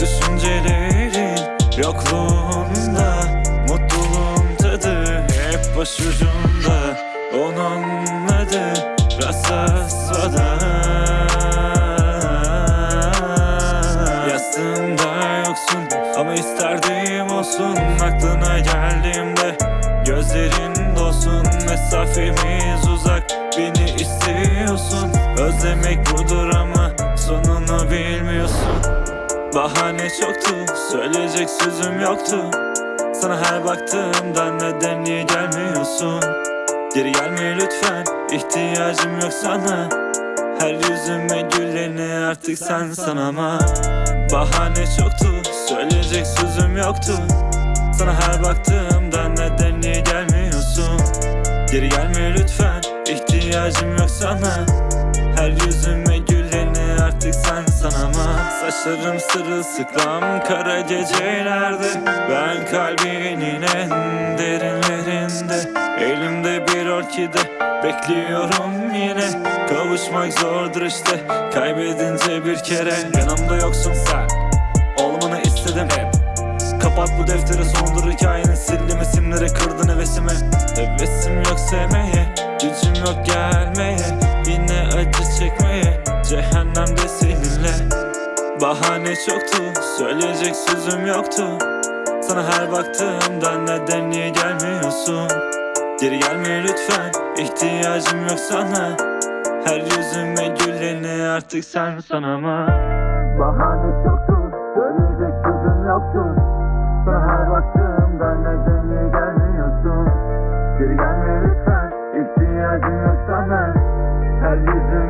Düşüncelerin yokluğunda Mutluluğun tadı hep başucumda. Onun adı Rasasvada Yastığımda yoksun ama isterdim olsun. Aklına geldiğimde gözlerin dolsun Mesafemiz uzak Bahane çoktu söyleyecek sözüm yoktu. Sana her baktığımda neden niye gelmiyorsun. Geri gelme lütfen ihtiyacım yok sana. Her yüzüme güleni artık sen sanama Bahane çoktu söyleyecek sözüm yoktu. Sana her baktığımda neden niye gelmiyorsun. Geri gelme lütfen ihtiyacım yok sana Saçlarım sırılsıklam kara gecelerde. Ben kalbinin en derinlerinde. Elimde bir orkide bekliyorum yine. Kavuşmak zordur işte kaybedince bir kere. Yanımda yoksun sen olmanı istedim hep. Kapat bu defteri sondur hikayenin sildim isimleri kırdın hevesimi. Hevesim yok sevmeye gücüm yok gelmeye Bahane çoktu söyleyecek sözüm yoktu. Sana her baktığımda neden niye gelmiyorsun? Geri gelme lütfen ihtiyacım yok sana. Her yüzüme güleni artık sen sanama. Bahane çoktu söyleyecek sözüm yoktu. Sana her baktığımda neden niye gelmiyorsun? Geri gelme lütfen ihtiyacım yok sana. Her yüzüme